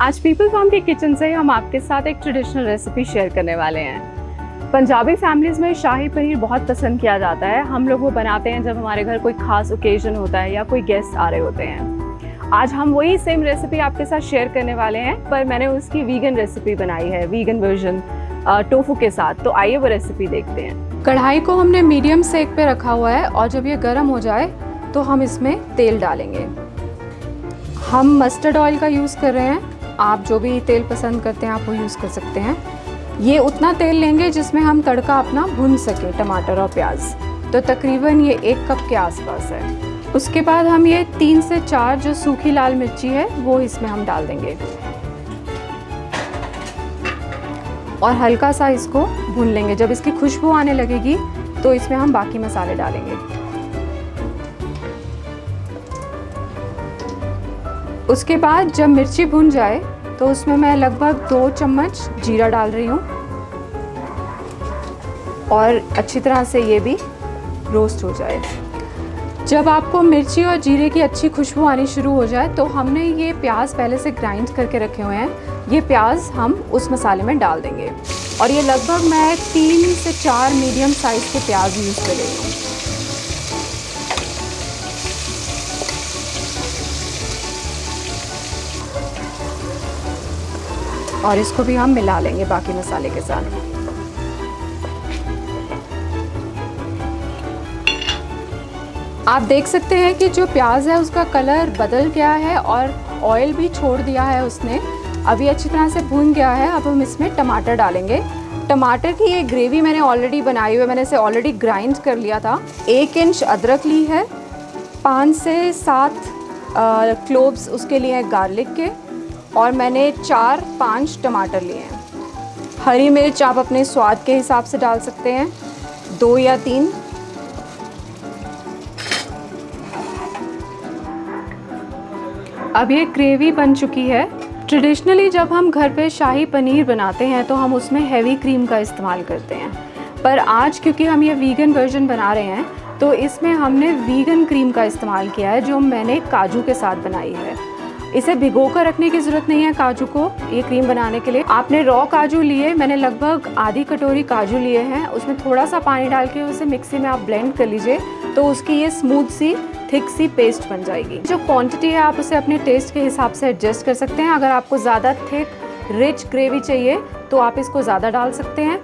आज people farm के kitchen से हम आपके साथ एक ट्रेडिशनल रेसिपी शेयर करने वाले हैं। पंजाबी फैमिलीज़ में शाही पनीर बहुत पसंद किया जाता है। हम लोग वो बनाते हैं जब हमारे घर कोई खास ओकेजन होता है या कोई गेस्ट आ रहे होते हैं। आज हम वही सेम रेसिपी आपके साथ शेयर करने वाले हैं, पर मैंने उसकी वीगन रेसिपी बनाई है वीगन वर्जन टोफू के साथ। तो आइए वो रेसिपी देखते हैं। कढ़ाई को हमने मीडियम सेक पे रखा हुआ है और जब ये गर्म हो जाए तो हम इसमें तेल डालेंगे। हम मस्टर्ड ऑयल का यूज़ कर रहे हैं। आप जो भी तेल पसंद करते हैं, आप वो यूज़ कर सकते हैं। ये उतना तेल लेंगे जिसमें हम तड़का अपना भून सकें, टमाटर और प्याज। तो तकरीबन ये एक कप के आसपास है। उसके बाद हम ये तीन से चार जो सूखी लाल मिर्ची है, वो इसमें हम डाल देंगे। और हल्का सा इसको भून लेंगे। जब इसकी खुशबू आने लगेगी तो इसमें हम बाकी मसाले डालेंगे। उसके बाद जब मिर्ची भुन जाए तो उसमें मैं लगभग दो चम्मच जीरा डाल रही हूँ। और अच्छी तरह से ये भी रोस्ट हो जाए। जब आपको मिर्ची और जीरे की अच्छी खुशबू आनी शुरू हो जाए तो हमने ये प्याज पहले से ग्राइंड करके रखे हुए हैं। ये प्याज हम उस मसाले में डाल देंगे। और ये लगभग मैं तीन से चार मीडियम साइज़ के प्याज यूज़ कर और इसको भी हम मिला लेंगे बाकी मसाले के साथ। आप देख सकते हैं कि जो प्याज है, उसका कलर बदल गया है और ऑयल भी छोड़ दिया है उसने। अभी अच्छी तरह से भून गया है। अब हम इसमें टमाटर डालेंगे। टमाटर की ये ग्रेवी मैंने ऑलरेडी बनाई हुई है। मैंने इसे ऑलरेडी ग्राइंड कर लिया था। एक इंच अदरक ली है। पाँच से सात क्लोव्स उसके लिए गार्लिक के। और मैंने चार पाँच टमाटर लिए हैं। हरी मिर्च आप अपने स्वाद के हिसाब से डाल सकते हैं। दो या तीन। अब ये ग्रेवी बन चुकी है। ट्रेडिशनली जब हम घर पे शाही पनीर बनाते हैं तो हम उसमें हैवी क्रीम का इस्तेमाल करते हैं। पर आज क्योंकि हम ये वीगन वर्जन बना रहे हैं तो इसमें हमने वीगन क्रीम का इस्तेमाल किया है, जो मैंने काजू के साथ बनाई है। इसे भिगो कर रखने की ज़रूरत नहीं है काजू को। ये क्रीम बनाने के लिए। आपने रॉ काजू लिए, मैंने लगभग आधी कटोरी काजू लिए हैं। उसमें थोड़ा सा पानी डाल के उसे मिक्सी में आप ब्लेंड कर लीजिए तो उसकी ये स्मूथ सी थिक सी पेस्ट बन जाएगी। जो क्वांटिटी है, आप उसे अपने टेस्ट के हिसाब से एडजस्ट कर सकते हैं। अगर आपको ज़्यादा थिक रिच ग्रेवी चाहिए तो आप इसको ज़्यादा डाल सकते हैं।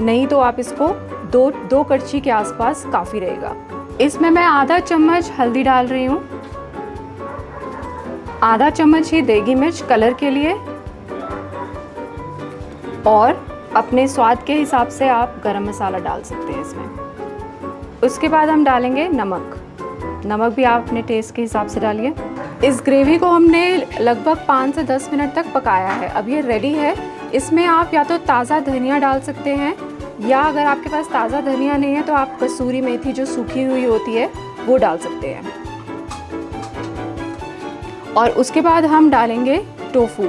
नहीं तो आप इसको दो दो कड़छी के आसपास काफ़ी रहेगा। इसमें मैं आधा चम्मच हल्दी डाल रही हूँ। आधा चम्मच ही देगी मिर्च कलर के लिए। और अपने स्वाद के हिसाब से आप गरम मसाला डाल सकते हैं इसमें। उसके बाद हम डालेंगे नमक। नमक भी आप अपने टेस्ट के हिसाब से डालिए। इस ग्रेवी को हमने लगभग पाँच से दस मिनट तक पकाया है। अब ये रेडी है। इसमें आप या तो ताज़ा धनिया डाल सकते हैं, या अगर आपके पास ताज़ा धनिया नहीं है तो आप कसूरी मेथी जो सूखी हुई होती है, वो डाल सकते हैं। और उसके बाद हम डालेंगे टोफू।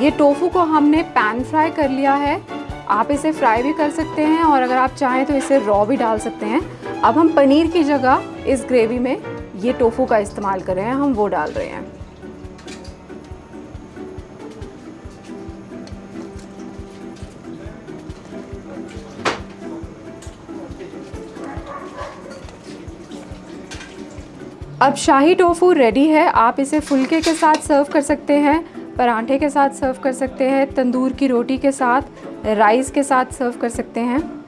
ये टोफू को हमने पैन फ्राई कर लिया है। आप इसे फ्राई भी कर सकते हैं और अगर आप चाहें तो इसे रॉ भी डाल सकते हैं। अब हम पनीर की जगह इस ग्रेवी में ये टोफू का इस्तेमाल कर रहे हैं। हम वो डाल रहे हैं। अब शाही टोफू रेडी है। आप इसे फुलके के साथ सर्व कर सकते हैं, परांठे के साथ सर्व कर सकते हैं, तंदूर की रोटी के साथ राइस के साथ सर्व कर सकते हैं।